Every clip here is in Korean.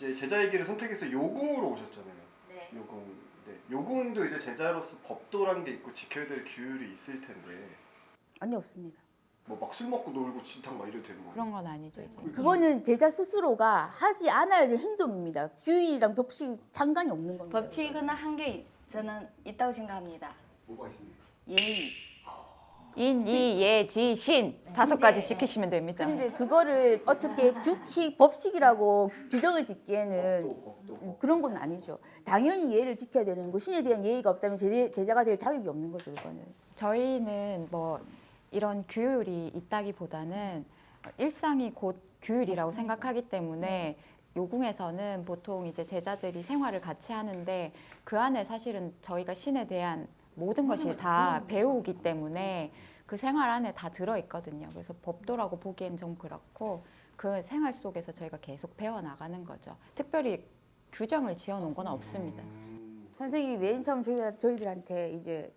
이제 제자의 길을 선택해서 요궁으로 오셨잖아요. 네. 요궁. 네. 요궁도 이제 제자로서 법도란 게 있고 지켜야 될 규율이 있을 텐데 아니 없습니다. 뭐 막 술 먹고 놀고 진탕 막 이래도 되는 거예요? 그런 건 아니죠 이제. 그거는 제자 스스로가 하지 않아야 될 행동입니다. 규율이랑 법칙이 상관이 없는 겁니다. 법칙은 한개 저는 있다고 생각합니다. 뭐가 있습니까? 예의. 인, 이, 예, 지, 신 다섯 가지 지키시면 됩니다. 근데 그거를 어떻게 규칙, 법칙이라고 규정을 짓기에는 법도 법도. 그런 건 아니죠. 당연히 예의를 지켜야 되는 거. 신에 대한 예의가 없다면 제, 제자 가 될 자격이 없는 거죠, 이거는. 저희는 뭐 이런 규율이 있다기보다는 일상이 곧 규율이라고 생각하기 때문에 요궁에서는 보통 이제 제자들이 생활을 같이 하는데 그 안에 사실은 저희가 신에 대한 모든 것이 다 배우기 때문에 그 생활 안에 다 들어 있거든요. 그래서 법도라고 보기엔 좀 그렇고 그 생활 속에서 저희가 계속 배워 나가는 거죠. 특별히 규정을 지어 놓은 건 없습니다. 음, 선생님이 맨 처음 저희, 저희들한테 이제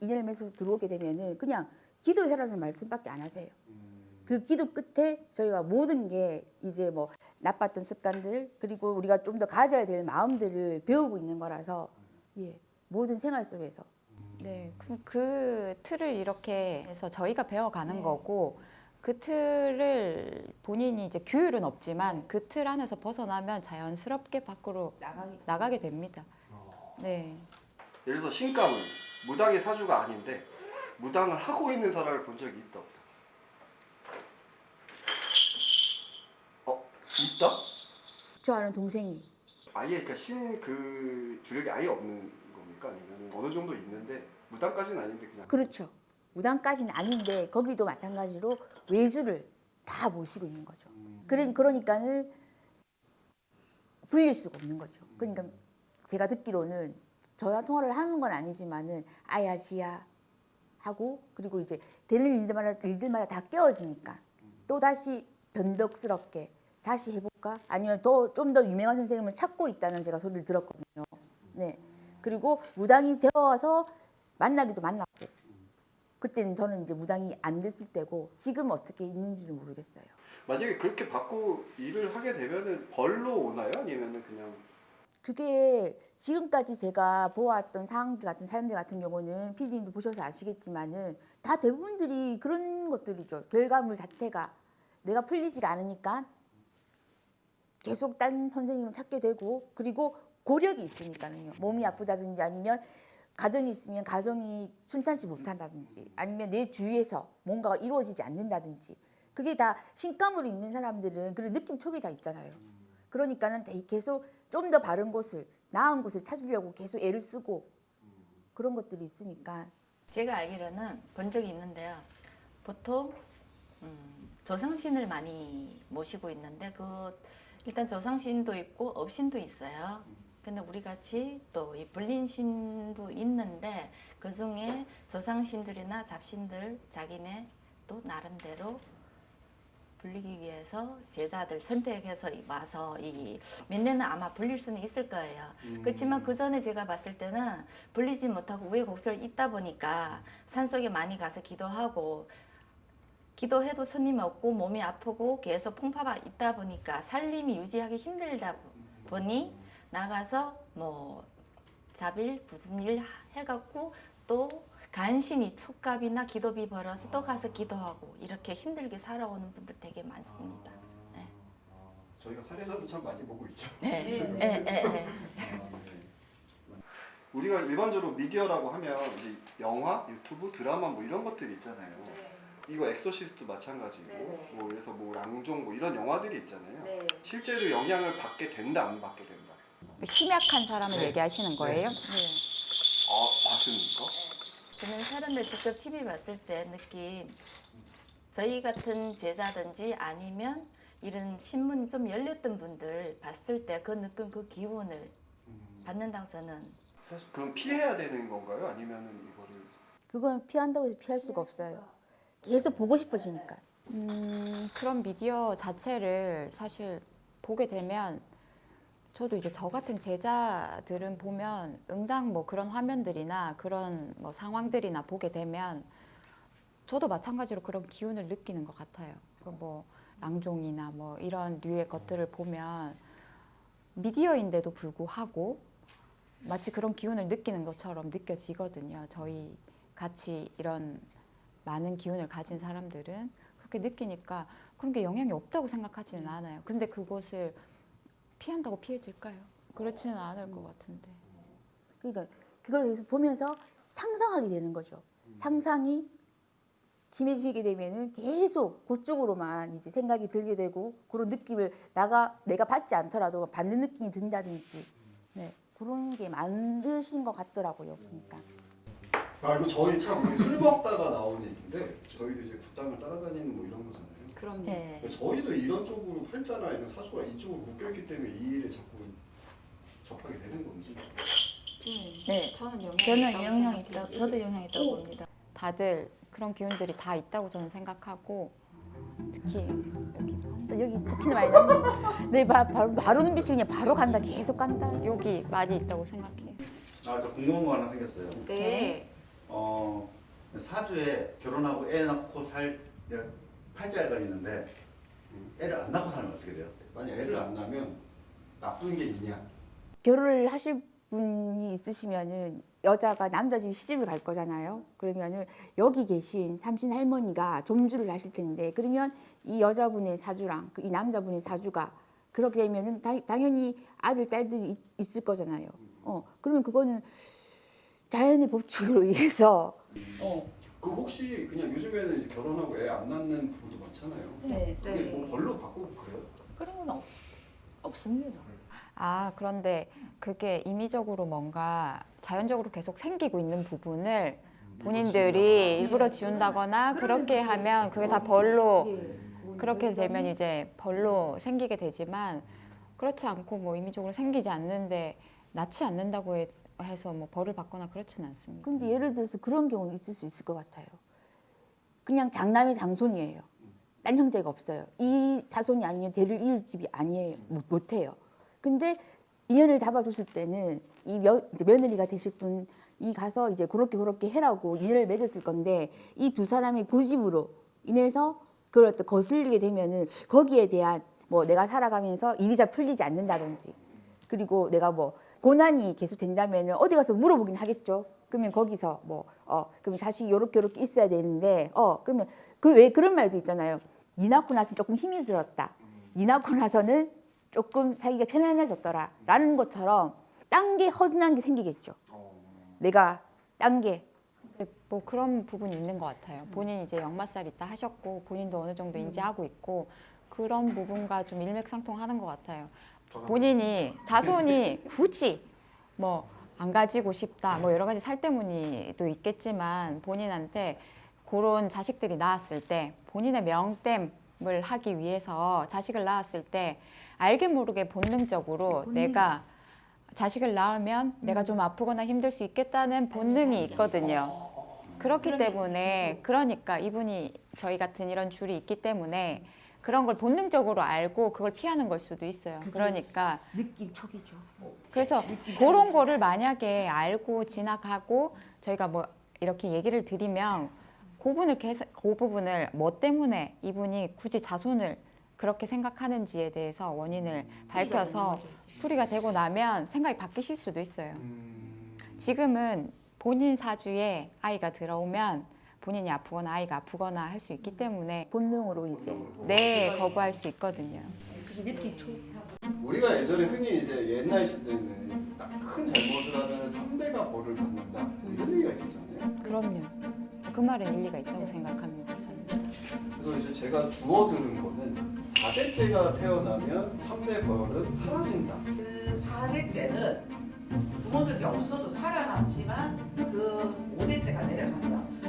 인연을 맺어서 들어오게 되면은 그냥 기도해라는 말씀밖에 안 하세요. 음, 그 기도 끝에 저희가 모든 게 이제 뭐 나빴던 습관들 그리고 우리가 좀 더 가져야 될 마음들을 배우고 있는 거라서 예 모든 생활 속에서 네, 그, 그 틀을 이렇게 해서 저희가 배워가는 네. 거고 그 틀을 본인이 이제 규율은 없지만 그 틀 안에서 벗어나면 자연스럽게 밖으로 나가기 나가게 됩니다. 어. 네, 예를 들어서 신감은 무당의 사주가 아닌데 무당을 하고 있는 사람을 본 적이 있다 없다. 어 있다? 저 아는 동생이 아예 그러니까 신 그 주력이 아예 없는 겁니까? 아니면 어느 정도 있는데 무당까지는 아닌데 그냥 그렇죠 무당까지는 아닌데 거기도 마찬가지로 외주를 다 모시고 있는 거죠. 음, 그래 그러니까는 불릴 수가 없는 거죠. 그러니까 제가 듣기로는 저와 통화를 하는 건 아니지만은 아야 지야 하고 그리고 이제 되는 일들마다 일들마다 다 깨어지니까 또 다시 변덕스럽게 다시 해볼까 아니면 더좀더 유명한 선생님을 찾고 있다는 제가 소리를 들었거든요. 네 그리고 무당이 되어서 만나기도 만났고 그때는 저는 이제 무당이 안 됐을 때고 지금 어떻게 있는지는 모르겠어요. 만약에 그렇게 받고 일을 하게 되면은 벌로 오나요? 아니면은 그냥 그게 지금까지 제가 보았던 상황들 같은 사연들 같은 경우는 피디님도 보셔서 아시겠지만은 다 대부분들이 그런 것들이죠. 결과물 자체가 내가 풀리지가 않으니까 계속 딴 선생님을 찾게 되고 그리고 고력이 있으니까는요. 몸이 아프다든지 아니면 가정이 있으면 가정이 순탄치 못한다든지 아니면 내 주위에서 뭔가가 이루어지지 않는다든지 그게 다 신감으로 있는 사람들은 그런 느낌 촉이 다 있잖아요. 그러니까는 대- 계속 좀 더 바른 곳을 나은 곳을 찾으려고 계속 애를 쓰고 그런 것들이 있으니까 제가 알기로는 본 적이 있는데요. 보통 음, 조상신을 많이 모시고 있는데 그 일단 조상신도 있고 업신도 있어요. 근데 우리 같이 또 이 불린신도 있는데 그 중에 조상신들이나 잡신들 자기네 또 나름대로 불리기 위해서 제자들 선택해서 와서 이 몇년은 아마 불릴 수는 있을 거예요. 그렇지만 그 전에 제가 봤을 때는 불리지 못하고 우여곡절 있다 보니까 산속에 많이 가서 기도하고 기도해도 손님이 없고 몸이 아프고 계속 풍파가 있다 보니까 살림이 유지하기 힘들다 보니 나가서 뭐 자빌 무슨 일 해갖고 또 간신히 촉갑이나 기도비 벌어서 또 가서 기도하고 이렇게 힘들게 살아오는 분들 되게 많습니다. 네. 아, 저희가 사례자도 참 많이 보고 있죠. 네, 네, 네, 네. 우리가 일반적으로 미디어라고 하면 이제 영화, 유튜브, 드라마 뭐 이런 것들이 있잖아요. 이거 엑소시스트 마찬가지고 네, 네. 뭐 그래서 뭐 랑종 뭐 이런 영화들이 있잖아요. 네. 실제로 영향을 받게 된다 안 받게 된다. 심약한 사람을 네. 얘기하시는 거예요? 네. 아 맞습니까? 저는 사람들 직접 TV 봤을 때 느낌 저희 같은 제자든지 아니면 이런 신문이 좀 열렸던 분들 봤을 때 그 느낌 그 기운을 음, 받는다고 저는 사실 그럼 피해야 되는 건가요? 아니면은 이거를 그건 피한다고 해서 피할 수가 없어요. 계속 보고 싶어지니까. 음, 그런 미디어 자체를 사실 보게 되면 저도 이제 저 같은 제자들은 보면 응당 뭐 그런 화면들이나 그런 뭐 상황들이나 보게 되면 저도 마찬가지로 그런 기운을 느끼는 것 같아요. 그뭐 랑종이나 뭐 이런 류의 것들을 보면 미디어인데도 불구하고 마치 그런 기운을 느끼는 것처럼 느껴지거든요. 저희 같이 이런 많은 기운을 가진 사람들은 그렇게 느끼니까 그런 게 영향이 없다고 생각하지는 않아요. 근데 그것을 피한다고 피해질까요? 그렇지는 않을 것 같은데. 그러니까 그걸 계속 보면서 상상하게 되는 거죠. 상상이 심해지게 되면은 계속 그쪽으로만 이제 생각이 들게 되고 그런 느낌을 나가 내가 받지 않더라도 받는 느낌이 든다든지 네 그런 게 많으신 것 같더라고요 보니까. 아 이거 저희 참 술 먹다가 나온 얘기인데 저희도 이제 굿당을 따라다니는 뭐 이런 거잖아요. 그럼요. 네. 저희도 이런 쪽으로 활자나 이런 사주가 이쪽으로 묶여있기 때문에 이 일에 자꾸 접하게 되는 건지. 네. 저는 영향이 저는 생각해요. 있다. 저도 영향이 있다고 봅니다. 다들 그런 기운들이 다 있다고 저는 생각하고 특히 여기 여기 특히나 많이 나는 네 바, 바로 바로 눈빛이 그냥 바로 간다 계속 간다. 여기 많이 있다고 생각해요. 아, 저 궁금한 거 하나 생겼어요. 네. 어, 사주에 결혼하고 애 낳고 살 팔자가 있는데 애를 안 낳고 살면 어떻게 돼요? 만약 애를 안 낳으면 나쁜 게 있냐? 결혼을 하실 분이 있으시면은 여자가 남자 집 시집을 갈 거잖아요. 그러면은 여기 계신 삼신 할머니가 점주를 하실 텐데 그러면 이 여자분의 사주랑 그이 남자분의 사주가 그렇게 되면은 당, 당연히 아들 딸들이 있, 있을 거잖아요. 어 그러면 그거는 자연의 법칙으로 의해서 어 그 혹시 그냥 요즘에는 이제 결혼하고 애 안 낳는 부부도 많잖아요. 네. 그게 뭐 벌로 바꾸고 그래요? 그런 건 없, 없습니다. 아 그런데 그게 임의적으로 뭔가 자연적으로 계속 생기고 있는 부분을 본인들이 일부러 지운다거나 그렇게 하면 그게 다 벌로 그렇게 되면 이제 벌로 생기게 되지만 그렇지 않고 뭐 임의적으로 생기지 않는데 낳지 않는다고 해- 해서 뭐 벌을 받거나 그렇지는 않습니다. 근데 예를 들어서 그런 경우 있을 수 있을 것 같아요. 그냥 장남의 장손이에요. 딴 형제가 없어요. 이 자손이 아니면 대를 이을 집이 아니에요. 못, 못해요. 근데 인연을 잡아줬을 때는 이 며, 며느리가 되실 분 이 가서 이제 그렇게 그렇게 해라고 인연을 맺었을 건데 이 두 사람의 고집으로 인해서 그걸 어떤 거슬리게 되면은 거기에 대한 뭐 내가 살아가면서 잘 풀리지 않는다든지 그리고 내가 뭐 고난이 계속 된다면은 어디 가서 물어보긴 하겠죠. 그러면 거기서 뭐 어 그럼 자식이 요렇게 요렇게 있어야 되는데 어 그러면 그 왜 그런 말도 있잖아요. 니 낳고 나서 조금 힘이 들었다. 니 낳고 나서는 조금 살기가 편안해졌더라 라는 것처럼 딴 게 허전한 게 생기겠죠. 내가 딴게 네, 뭐 그런 부분이 있는 것 같아요. 본인 이제 역마살 있다 하셨고 본인도 어느 정도 인지하고 있고 그런 부분과 좀 일맥상통하는 것 같아요. 본인이 자손이 굳이 뭐 안 가지고 싶다 뭐 여러 가지 살 때문이도 있겠지만 본인한테 그런 자식들이 나왔을 때 본인의 명땜을 하기 위해서 자식을 낳았을 때 알게 모르게 본능적으로 내가 자식을 낳으면 내가 좀 아프거나 힘들 수 있겠다는 본능이 있거든요. 그렇기 때문에 그러니까 이분이 저희 같은 이런 줄이 있기 때문에 그런 걸 본능적으로 알고 그걸 피하는 걸 수도 있어요. 그러니까 느낌 촉이죠. 그래서 그런 거를 만약에 알고 지나가고 저희가 뭐 이렇게 얘기를 드리면 그 부분을 계속 그 부분을 뭐 때문에 이분이 굳이 자손을 그렇게 생각하는지에 대해서 원인을 밝혀서 풀이가 되고 나면 생각이 바뀌실 수도 있어요. 음, 지금은 본인 사주에 아이가 들어오면 본인이 아프거나 아이가 아프거나 할 수 있기 때문에 본능으로 이제 네 거부할 수 있거든요. 우리가 예전에 흔히 이제 옛날 시대는 딱큰 잘못을 하면 3대가 벌을 받는다 뭐 이런 얘기가 있었잖아요. 그럼요. 그 말은 일리가 있다고 생각합니다. 저는. 그래서 이제 제가 주워 들은 거는 4대째가 태어나면 3대 벌은 사라진다. 그 4대째는 부모들이 없어도 살아남지만 그 5대째가 내려가면